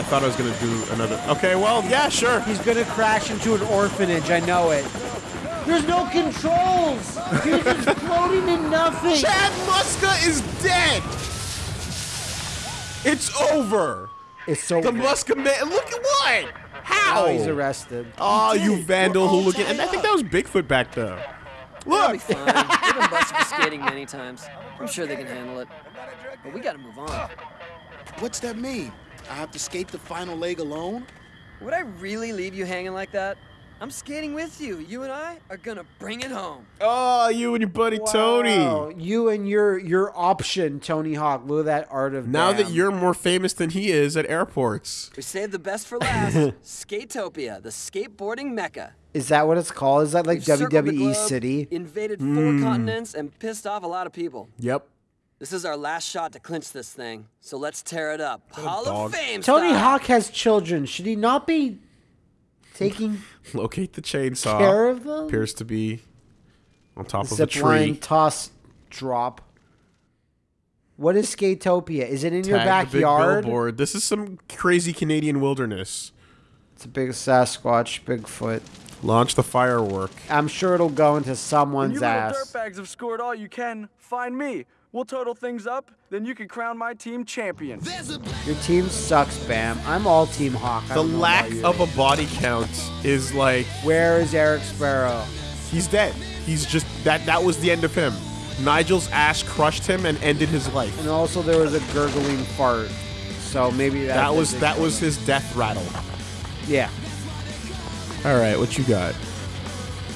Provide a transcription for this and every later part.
Oh, I thought I was gonna do another. Okay, well, yeah, sure. He's gonna crash into an orphanage. I know it. There's no controls. He's just floating in nothing. Chad Muska is dead. It's over. It's so. The Muska man. Look at what? How? Oh, he's arrested. Oh, you vandal hooligan! Oh, and I think that was Bigfoot back there. They'll be Look. fine. They've been busted for skating many times. I'm sure they can handle it. But we gotta move on. What's that mean? I have to skate the final leg alone? Would I really leave you hanging like that? I'm skating with you. You and I are gonna bring it home. Oh, you and your buddy Wow. Tony. You and your your option, Tony Hawk. Look at that art of. Now that you're more famous than he is at airports. We saved the best for last. Skatopia, the skateboarding mecca. Is that what it's called? Is that like We've circled the WWE globe, City? Invaded four hmm. continents and pissed off a lot of people. Yep. This is our last shot to clinch this thing. So let's tear it up. Hall of Fame. Tony style. Hawk has children. Should he not be taking Locate the chainsaw. care of them? Appears to be on top of a tree. line, toss, drop. What is Skatopia? Is it in your Tag the big backyard? billboard. This is some crazy Canadian wilderness. It's a big Sasquatch, Bigfoot. Launch the firework. I'm sure it'll go into When someone's you little ass. dirtbags have scored all you can, find me. We'll total things up, then you can crown my team champion. Your team sucks, Bam. I'm all Team Hawk. I The lack of a body count is like Where is Eric Sparrow? he's dead. He's just that that was the end of him. Nigel's ass crushed him and ended his life. And also there was a gurgling fart. So maybe that, That was that was his death rattle. yeah, All right, what you got?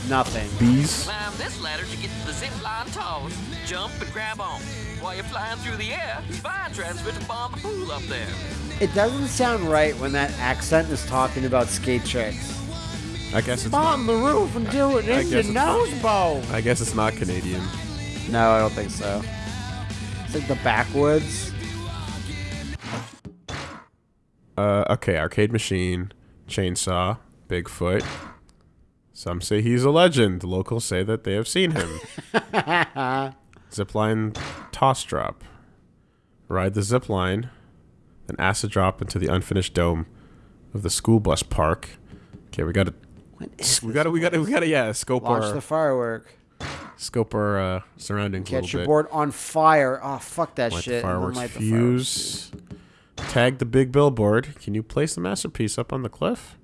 nothing. Bees. Climb this ladder to get to the zip line toss. Jump and grab on. While you're flying through the air, vine transfer to bomb the pool up there. It doesn't sound right when that accent is talking about skate tricks. I guess it's On the roof and do it I in guess your it's nose bow. I guess it's not Canadian. No, I don't think so. It's like the backwoods. Uh, okay, arcade machine, chainsaw, Bigfoot. Some say he's a legend. The locals say that they have seen him. zipline toss drop. Ride the zipline, then acid drop into the unfinished dome of the school bus park. Okay, we gotta, we gotta, we gotta, we gotta, yeah, scope Launch our, the firework. scope our uh, surroundings little your bit. board on fire. Oh, fuck that Light shit. the fireworks light the fireworks. fuse. Tag the big billboard. Can you place the masterpiece up on the cliff?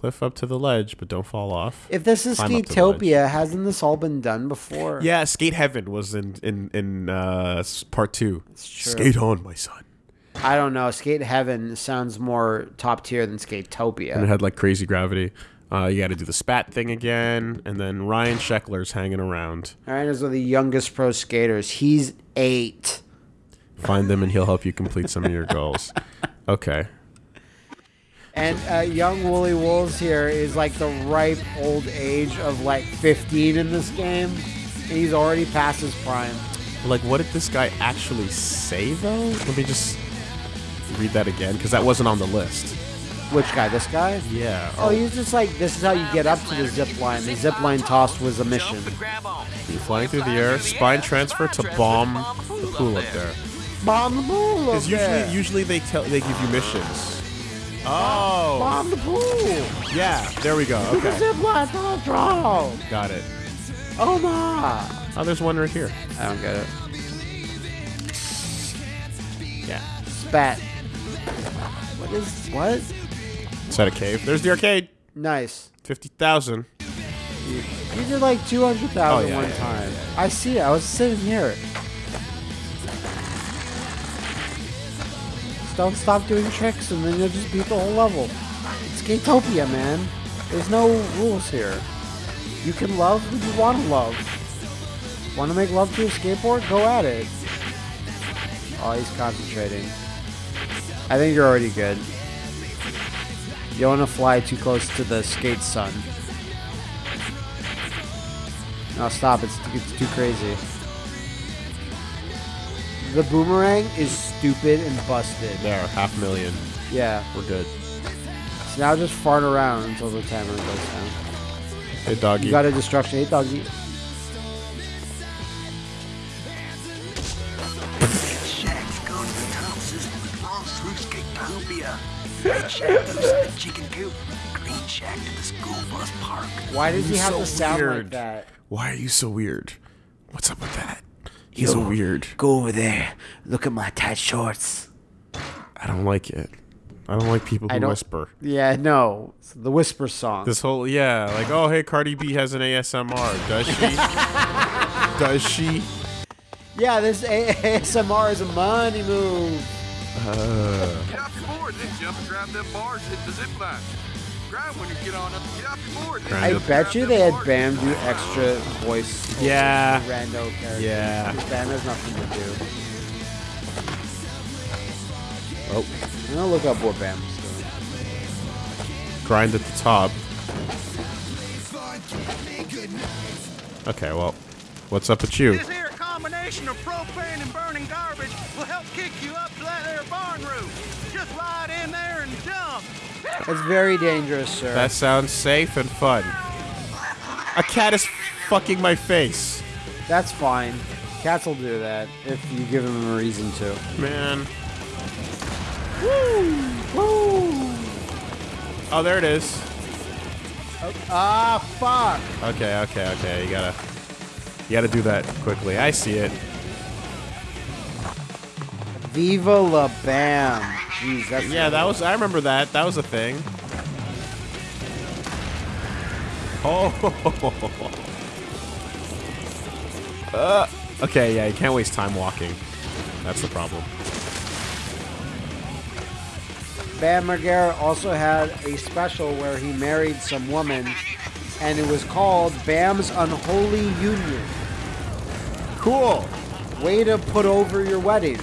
Cliff up to the ledge, but don't fall off. If this is Climb up to the ledge. Skatopia, hasn't this all been done before? Yeah, Skate Heaven was in in in uh, part two. Skate on, my son. I don't know. Skate Heaven sounds more top tier than Skatopia. And it had like crazy gravity. Uh, you got to do the spat thing again, and then Ryan Sheckler's hanging around. All right, one of the youngest pro skaters. He's eight. Find them, and he'll help you complete some of your goals. Okay. And uh, young Wooly Wolves here is like the ripe old age of like 15 in this game. And he's already past his prime. Like, what did this guy actually say though? Let me just read that again, because that wasn't on the list. Which guy? This guy? Yeah. Oh, he's just like, this is how you get up to the zip line. The zip line toss was a mission. Jump and grab on. You're flying through the air, spine transfer to bomb the pool up there. Bomb the pool up Because there. usually, usually they tell they give you missions. Oh, Bomb the pool. yeah. There we go. Okay, Zip line toss drop. got it. Oh my. Oh, there's one right here. I don't get it. Yeah. Spat. What is, what? Is that a cave? There's the arcade. Nice. Fifty thousand. You did like 200,000 Oh, yeah, one yeah, time. I see it. I was sitting here. Don't stop doing tricks and then you'll just beat the whole level. It's Gatopia, man. There's no rules here. You can love who you want to love. Want to make love to a skateboard? Go at it. Oh, he's concentrating. I think you're already good. You don't want to fly too close to the skate sun. No, stop. It's, it's too crazy. The boomerang is stupid and busted. There, half million. Yeah. We're good. So now just fart around until the timer goes down. Hey, doggy. You got a destruction. Hey, doggy. Shacks go to the Thompsons, runs through Skatopia. Red shack to the chicken coop. Green shack to the school bus park. Why does he have so to sound like that? Why are you so weird? What's up with that? He's so weird. Go over there. Look at my tight shorts. I don't like it. I don't like people I who don't- whisper. Yeah, no. It's the Whisper song. This whole yeah, like oh hey, Cardi B has an ASMR. Does she? Does she? yeah, this A- ASMR is a money move. Uh, Get off your then jump and grab them bars hit the zip line. Grab when you get on up. Get off your board. Then I bet you they had Bam do extra voice. Yeah. Rando characters. Yeah. Because Bam has nothing to do. oh, I'm gonna look up what Bam's doing. grind at the top. Okay, well, what's up with you? This here combination of propane and burning garbage will help kick you up to that there barn roof. Just ride That's very dangerous, sir. That sounds safe and fun. A cat is fucking my face. That's fine. Cats will do that if you give them a reason to. Man. Woo! Woo! Oh, there it is. Ah, fuck. Okay, okay, okay. You gotta, you gotta do that quickly. I see it. Viva la Bam. Jeez, that's Yeah, that was. I remember that. That was a thing. Oh. Uh, okay, yeah. You can't waste time walking. That's the problem. Bam Margera also had a special where he married some woman, and it was called Bam's Unholy Union. Cool. Way to put over your wedding.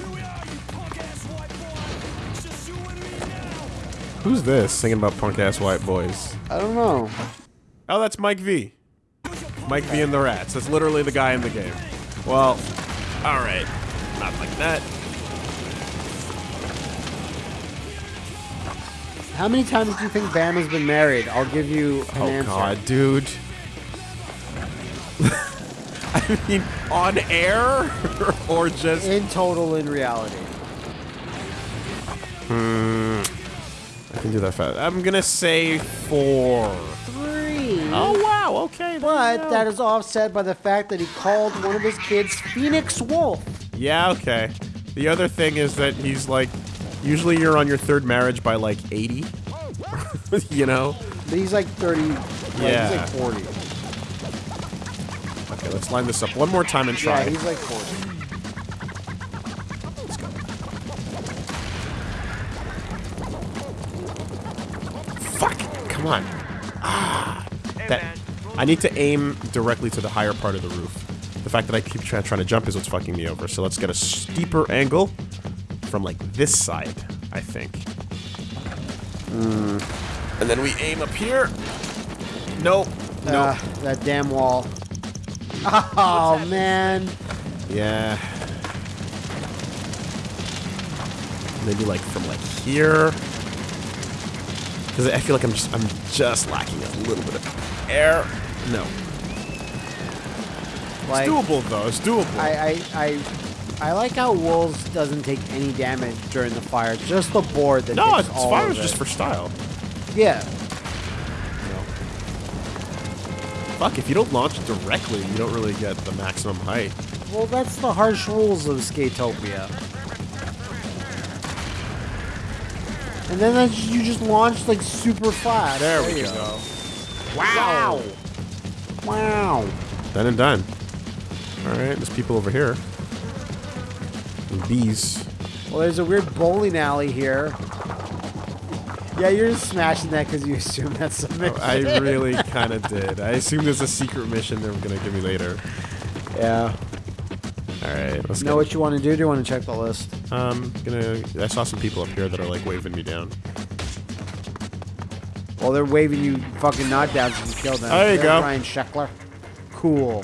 Who's this singing about punk ass white boys? I don't know. Oh, that's Mike V. Mike V and the Rats. That's literally the guy in the game. Well, all right. Not like that. How many times do you think Bam has been married? I'll give you an Oh answer. God, dude. I mean, on air or just In total, in reality. Hmm. I can do that fast. I'm gonna say four. Three. Oh wow, okay. But that is offset by the fact that he called one of his kids Phoenix Wolf. Yeah, okay. The other thing is that he's like, usually you're on your third marriage by like 80. you know? But he's like 30. like, Yeah. He's like 40. Okay, let's line this up one more time and try. Yeah, he's like 40. Come on. Ah. That, I need to aim directly to the higher part of the roof. The fact that I keep try, trying to jump is what's fucking me over. So let's get a steeper angle from like this side, I think. And then we aim up here. Nope. Nope. Ah, that damn wall. Oh, man. Yeah. Maybe like from like here. Because I feel like I'm just I'm just lacking a little bit of air. No. Like, it's doable though. It's doable. I, I, I, I like how Wolves doesn't take any damage during the fire. Just the board that no, takes it's all fire is just for style. Yeah. Fuck, if you don't launch directly, you don't really get the maximum height. Well, that's the harsh rules of Skatopia. And then that's, you just launch like super flat. There we you go. Wow. Wow. Done and done. Alright, there's people over here. And bees. Well, there's a weird bowling alley here. Yeah, you're just smashing that because you assume that's a mission. Oh, I really kind of did. I assumed there's a secret mission they were going to give me later. yeah. Alright, let's Know go. what you want to do? Do you want to check the list? Um, gonna. I saw some people up here that are like waving me down. Well, they're waving you fucking knockdowns if you kill them. There you There's go. Ryan Sheckler. Cool.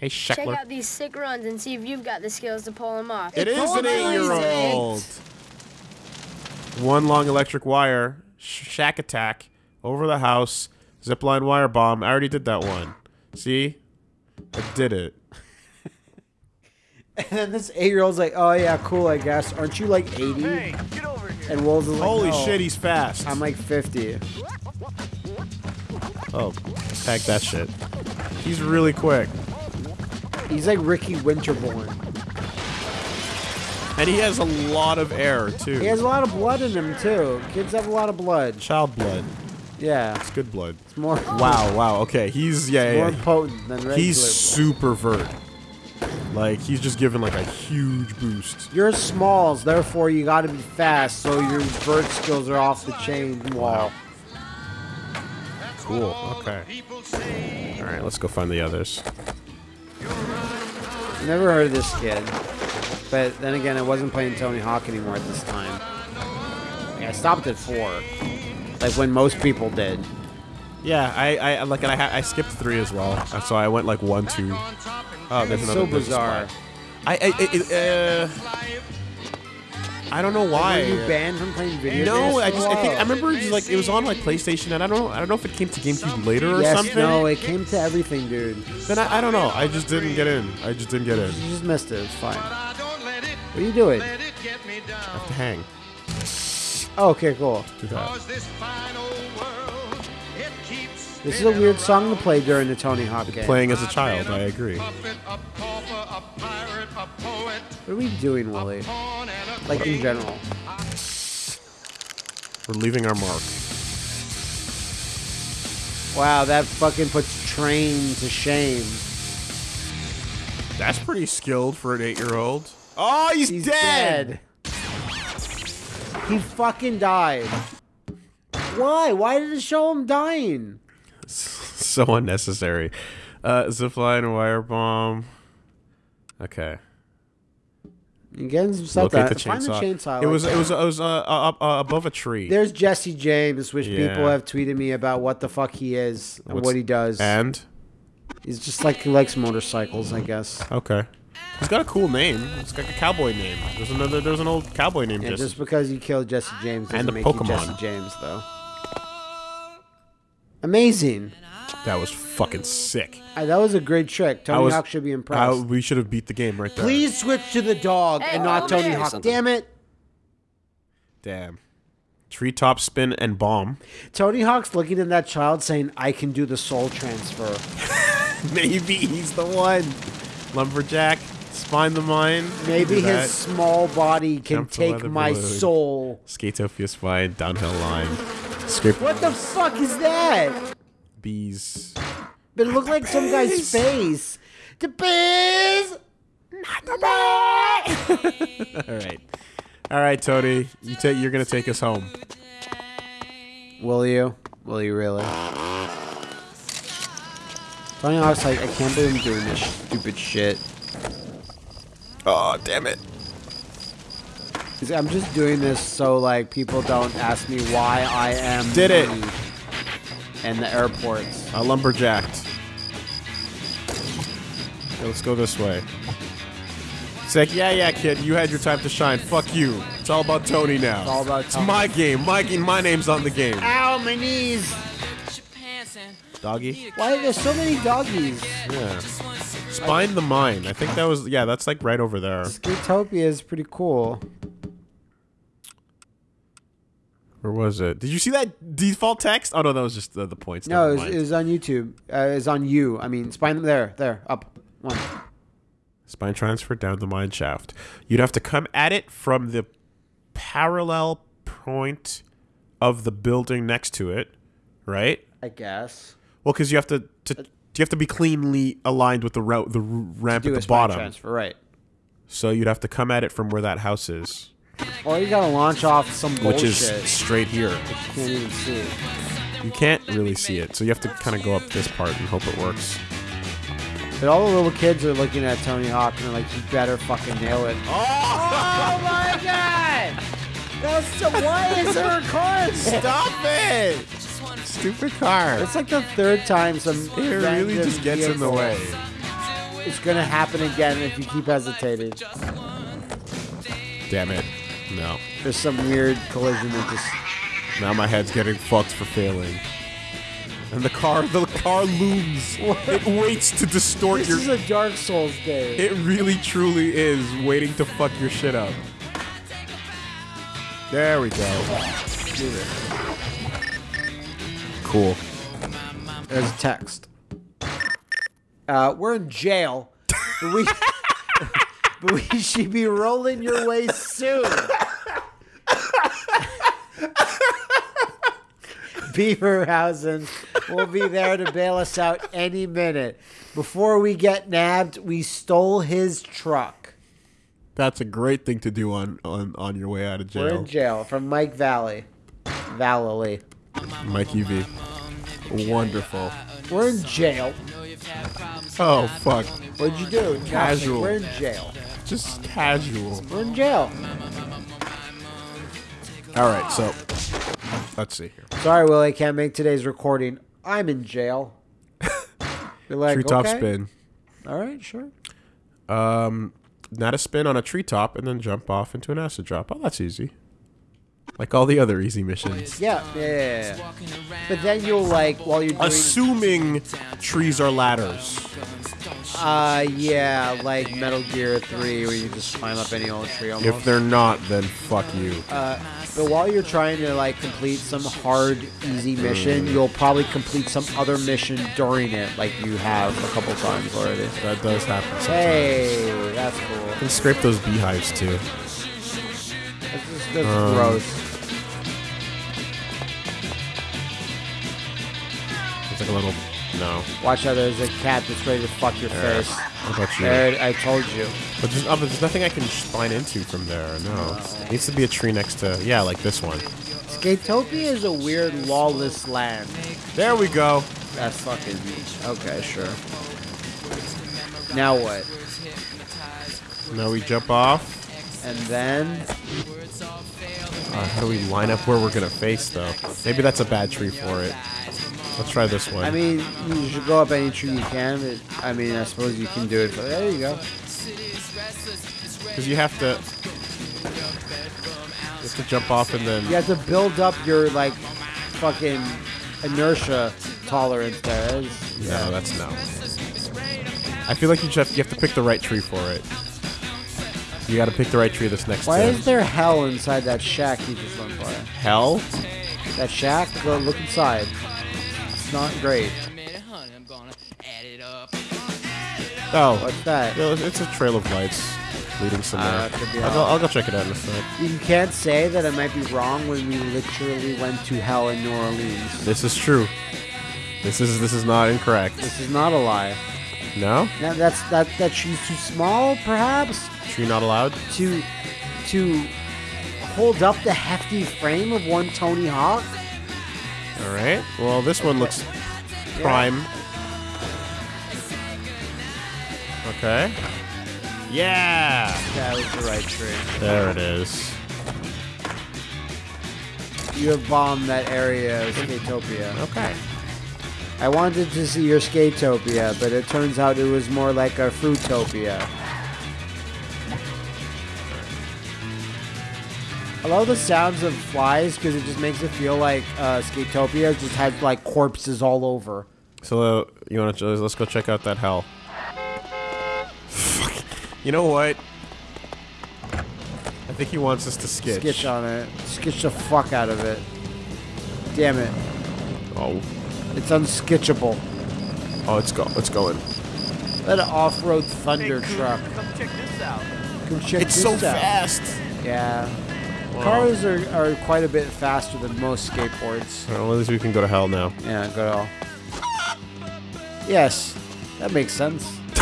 Hey, Check out these sick runs and see if you've got the skills to pull them off. It is an eight-year-old. One long electric wire, sh- shack attack over the house, zipline wire bomb. I already did that one. See, I did it. And then this eight-year-old's like, "Oh yeah, cool, I guess. Aren't you like 80?" Hey, get over here. And Wolves is like, Holy "No, shit, he's fast. I'm like 50. oh, pack that shit. He's really quick. He's like Ricky Winterborn. And he has a lot of air, too. He has a lot of blood in him too. Kids have a lot of blood. Child blood. Yeah, It's good blood. it's more Wow, wow, okay. He's, yeah, more yeah. yeah. potent than regular. He's blood. super vert. Like, he's just given, like, a huge boost. You're smalls, therefore you got to be fast. So your bird skills are off the chain. Wow. Cool, okay. Alright, let's go find the others. Never heard of this kid. But then again, I wasn't playing Tony Hawk anymore at this time. Like, I stopped at four, like when most people did. Yeah, I, I like, and I, I skipped three as well. So I went, like, one, two. Oh, there's another so there's bizarre. I, I, I, uh, I don't know why. Were you banned from playing video games? No, I just I think I remember just like it was on like PlayStation, and I don't know I don't know if it came to GameCube later or Yes, something. no, it came to everything, dude. Then I, I don't know. I just didn't get in. I just didn't get in. You just missed it. It's fine. What are you doing? I have to hang. Oh, okay, cool. Do that. This is a weird song to play during the Tony Hawk game. Playing as a child, I agree. What are we doing, Willie? Like in general. We're leaving our mark. Wow, that fucking puts Train to shame. That's pretty skilled for an eight-year-old. Oh, he's, He's dead. dead. He fucking died. Why? Why did it show him dying? so unnecessary. Uh, zipline, wire bomb. Okay. You getting some stuff Locate the Find the chainsaw. It was like it was it was uh, uh, uh, above a tree. There's Jesse James, which Yeah. people have tweeted me about what the fuck he is and What's- what he does. and He's just like he likes motorcycles, I guess. okay, he's got a cool name. It's like a cowboy name. There's another. There's an old cowboy name. Jesse. just because you killed Jesse James doesn't And the make you Pokemon. Jesse James, though. Amazing. That was fucking sick. Uh, that was a great trick. Tony was- Hawk should be I- impressed. we should have beat the game right there. Please switch to the dog Hey, and not come Tony. Hawk. Something. Damn it. Damn. Treetop spin and bomb. Tony Hawk's looking at that child saying, I can do the soul transfer. Maybe he's the one. Lumberjack, spine the mine. Maybe do his that. small body can Jump the take weather my balloon. soul. Skatopia spine, downhill line. Scrape What the fuck is that? Bees. But it looked like some guy's face. The bees. face. The bees! All right. All right, Tony. You take. You're gonna take us home. Will you? Will you really? Tony Hawk's like, I can't believe I'm doing this stupid shit. Oh, damn it. He's- I'm just doing this so like people don't ask me why I am Did it. And the airports. I lumberjacked. Okay, let's go this way. It's like, yeah, yeah, kid, you had your time to shine. Fuck you. It's all about Tony now. It's all about Tony. It's my game. My game. My name's on the game. Ow, my knees! Doggy. Why are there so many doggies? Yeah. Spine the mine. I think that was. Yeah, that's like right over there. Skatopia is pretty cool. Where was it? Did you see that default text? Oh no, that was just the, the points. No, it was, it was on YouTube. Uh, it's on you. I mean, spine there, there, up, one. Spine transfer down the mine shaft. You'd have to come at it from the parallel point of the building next to it, right? I guess. Well, because you have to, to you have to be cleanly aligned with the route, the ramp at the spine bottom. transfer, right? So you'd have to come at it from where that house is, Or you gotta launch off some bullshit. which is straight here. You can't even see. You can't really see it, so you have to kind of go up this part and hope it works. But all the little kids are looking at Tony Hawk and they're like, "You better fucking nail it." Oh, oh my god! That's so. Why is there a car? Stop it! Stupid car. It's like the third time some. It really just gets in the way. It's gonna happen again if you keep hesitating. Damn it. No. There's some weird collision that just. Now my head's getting fucked for failing. And the car, the car looms. It waits to distort This your. is a Dark Souls game. It really, truly is waiting to fuck your shit up. There we go. Cool. There's a text. Uh, we're in jail. We, but we should be rolling your way soon. Beaverhausen will be there to bail us out any minute. Before we get nabbed, we stole his truck. That's a great thing to do on on, on your way out of jail. We're in jail from Mike Vallely. Vallely. Mike UV. Wonderful. We're in jail. Oh fuck. What'd you do? Casual. We're in jail. Just casual. We're in jail. All right, so let's see here. Sorry, Willie, I can't make today's recording. I'm in jail. You're like, Treetop okay. spin. All right, sure. Um, not a spin on a treetop and then jump off into an acid drop. Oh, that's easy. Like all the other easy missions. Yeah, yeah, yeah, yeah. But then you'll like while you're doing, Assuming trees are ladders. Uh, yeah, like Metal Gear Three, where you just climb up any old tree almost. If they're not, then fuck you. Uh, but while you're trying to like complete some hard, easy mission, you'll probably complete some other mission during it, like you have a couple times already. That does happen sometimes. Hey, that's cool. Can scrape those beehives too. That's, just, that's Um, gross. It's like a little. No. Watch out, there's a cat that's ready to fuck your face. How about you? There, I told you. But there's, oh, but there's nothing I can spine into from there. No. It needs to be a tree next to. Yeah, like this one. Skatopia is a weird, lawless land. There we go. That's fucking okay, sure. Now what? Now we jump off. And then Uh, how do we line up where we're gonna face though? Maybe that's a bad tree for it. Let's try this one. I mean, you should go up any tree you can. But, I mean, I suppose you can do it. But there you go. because you have to. You have to jump off and then. You have to build up your like fucking inertia tolerance there. It's- No, that's no. I feel like you just have, you have to pick the right tree for it. You got to pick the right tree this next time. Why is there hell inside that shack you just went by? hell. That shack? Go look inside. It's not great. Oh, What's that? no, it's a trail of lights leading somewhere. Uh, could be I'll, go. I'll go check it out in a sec. You can't say that I might be wrong when we literally went to hell in New Orleans. This is true. This is this is not incorrect. This is not a lie. No, Now that's that that she's too small, perhaps, tree not allowed. to to hold up the hefty frame of one Tony Hawk. All right. Well, this one looks prime. Okay. Yeah. That was the right tree. There it is. You have bombed that area of Skatopia. Okay. I wanted to see your Skatopia, but it turns out it was more like a Fruitopia. I love the sounds of flies because it just makes it feel like uh, Skatopia just has like corpses all over. So uh, you want to let's go check out that hell. Fuck. You know what? I think he wants us to skitch. Skitch on it. Skitch the fuck out of it. Damn it. Oh. It's unskitchable. Oh, it's go. It's going. That off-road thunder truck. Come check this out. Come check It's this so out. fast. Yeah. Cars are, are quite a bit faster than most skateboards. Well, at least we can go to hell now. Yeah, go to hell. Yes, that makes sense.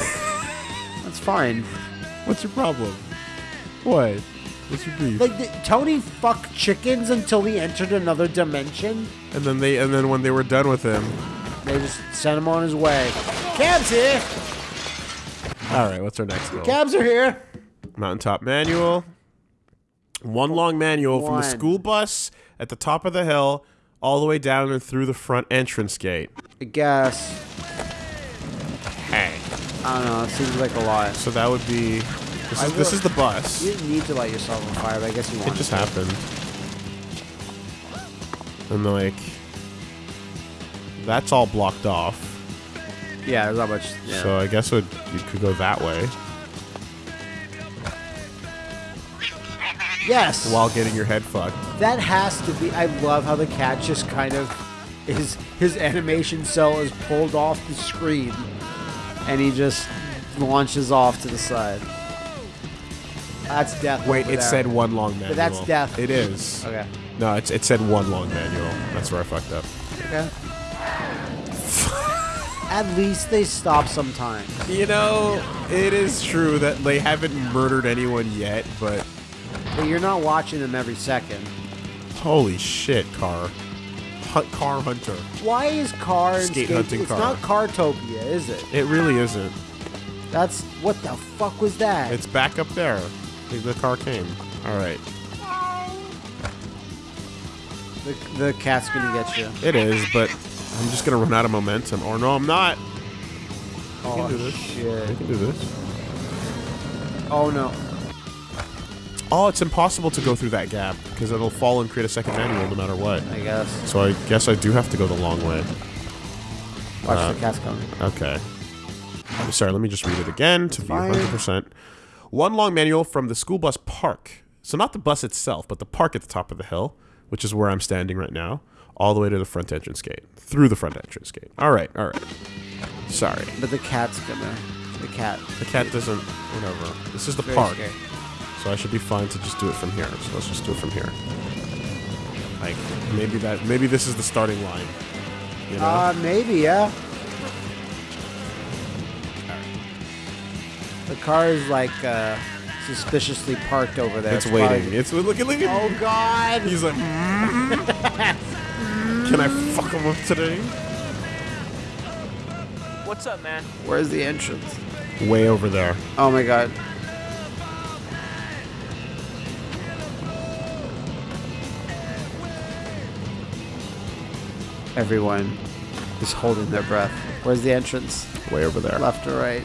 That's fine. What's your problem? What? What's your beef? Like, did Tony fuck chickens until he entered another dimension? and then they, and then when they were done with him, They just sent him on his way. Cabs here! all right. What's our next goal? Cabs are here! Mountaintop manual. One long manual from the One. school bus at the top of the hill all the way down and through the front entrance gate. I guess. Hey. I don't know, it seems like a lot. So that would be. This I is, this is the bus. You didn't need to light yourself on fire, but I guess you wanted It just to. happened. And like. That's all blocked off. Yeah, there's not much. Yeah. So I guess it, you could go that way. Yes. while getting your head fucked. That has to be. I love how the cat just kind of his his animation cell is pulled off the screen, and he just launches off to the side. That's death. Wait, it there. said one long manual. that's death. It is. Okay. No, it's, it said one long manual. That's where I fucked up. Okay. At least they stop sometimes. You know, it is true that they haven't murdered anyone yet, but But you're not watching them every second. holy shit, car. Hunt, car hunter. Why is car Skate skate? hunting it's car. not Cartopia, is it? It really isn't. That's what the fuck was that? It's back up there. The- car came. All right. the, the cat's gonna get you. It is, but I'm just gonna run out of momentum. Or no, I'm not. Oh do this. shit! I can do this. Oh no! Oh, it's impossible to go through that gap because it'll fall and create a second manual no matter what. I guess. So I guess I do have to go the long way. Watch Uh, the cat's coming. Okay. Sorry, let me just read it again to be Fine. 100%. One long manual from the school bus park. So not the bus itself, but the park at the top of the hill, which is where I'm standing right now, all the way to the front entrance gate. Through the front entrance gate. All right, all right. Sorry. But the cat's gonna. The cat. The cat doesn't, whatever. This is the Very park. scary. So I should be fine to just do it from here. So let's just do it from here. Like, maybe that, maybe this is the starting line. You know? Uh, maybe yeah. The car is like uh, suspiciously parked over there. it's waiting. probably- It's, look at, look at Oh God! He's like, "Mm." can I fuck him up today? What's up, man? Where's the entrance? Way over there. Oh my God! Everyone is holding their breath. Where's the entrance? Way over there. Left or right?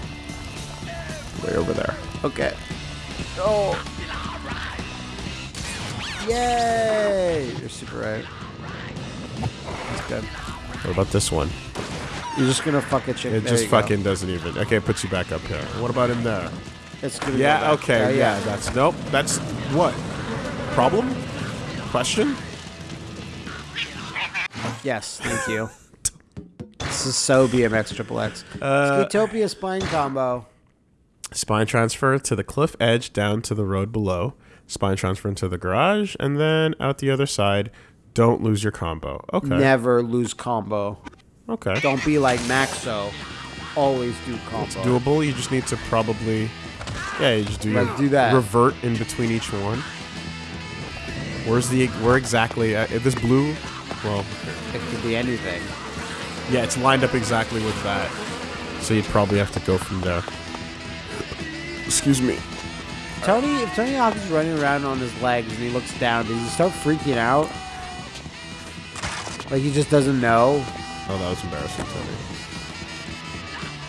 Way over there. Okay. Oh. Yay! You're super right. That's good. What about this one? You're just gonna fuck a chick. It there just you go. fucking doesn't even. Okay, it puts you back up here. What about in there? It's gonna go Yeah, back. okay, yeah, that's nope. That's what? Problem? Question? Yes, thank you. this is so BMX Triple X. Uh, Skatopia spine combo. Spine transfer to the cliff edge down to the road below. Spine transfer into the garage, and then out the other side. Don't lose your combo. Okay. Never lose combo. Okay. Don't be like Maxo. Always do combo. doable. You just need to probably, yeah, you just do your Like, do that. revert in between each one. Where's the where exactly? Uh, this blue, well, It could be anything. yeah, it's lined up exactly with that. So you'd probably have to go from there. Excuse me. Tony, if Tony Hawk is running around on his legs and he looks down, does he start freaking out? Like he just doesn't know? Oh, that was embarrassing, Tony.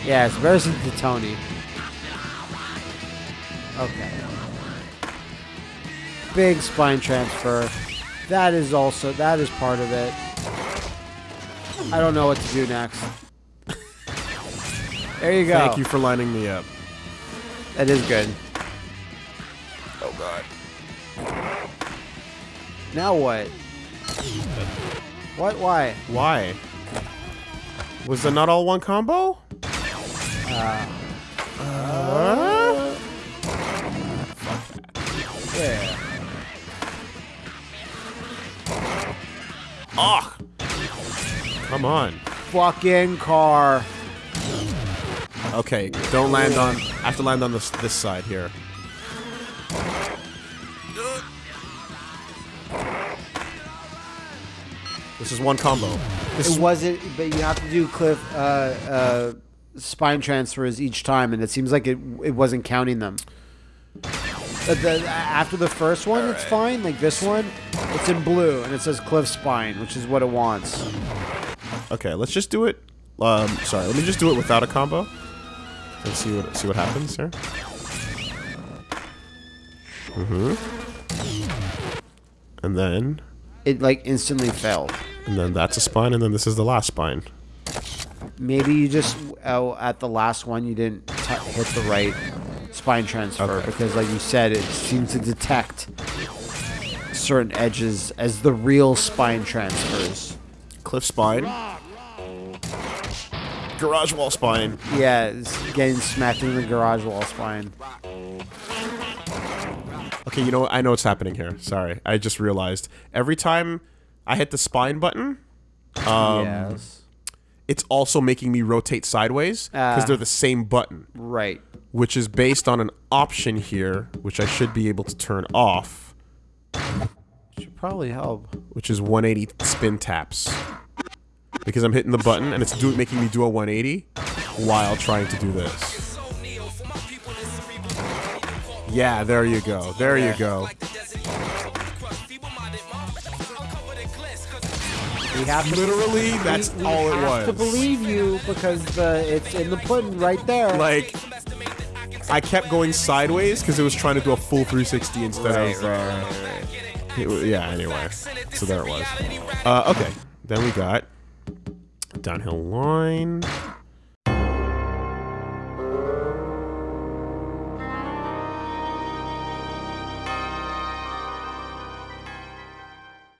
Yeah, it's embarrassing to Tony. Okay. Big spine transfer. That is also that is part of it. I don't know what to do next. there you go. Thank you for lining me up. That is good. Oh God. Now what? What? Why? Why? Was there not all one combo? Uh, uh, yeah. Ugh. Come on. Fucking car. Okay, don't land on. I have to land on this this side here. This is one combo. This It is wasn't, but you have to do cliff uh, uh, spine transfers each time, and it seems like it it wasn't counting them. Uh, the, after the first one, it's fine. Like this one, it's in blue, and it says cliff spine, which is what it wants. okay. Let's just do it. Um, sorry. Let me just do it without a combo. And see what see what happens here. Mm-hmm. And then It like instantly fell. and then that's a spine, and then this is the last spine. Maybe you just oh, at the last one you didn't hit the right spine transfer Okay. because, like you said, it seems to detect certain edges as the real spine transfers. Cliff spine. Garage wall spine. Yeah, it's getting smacked in the garage wall spine. Okay, you know what? I know what's happening here. Sorry. I just realized. Every time I hit the spine button, um, yes. it's also making me rotate sideways because Ah. they're the same button, Right. Which is based on an option here, which I should be able to turn off, Should probably help. which is 180 spin taps. Because I'm hitting the button and it's do making me do a 180 while trying to do this. Yeah, there you go. There you go. We have to Literally, that's we, we all it have to believe you because the it's in the pudding right there. Like, I kept going sideways because it was trying to do a full 360 instead Right, of. right, right, it yeah, anyway. So there it was. Uh, okay. Then we got downhill line.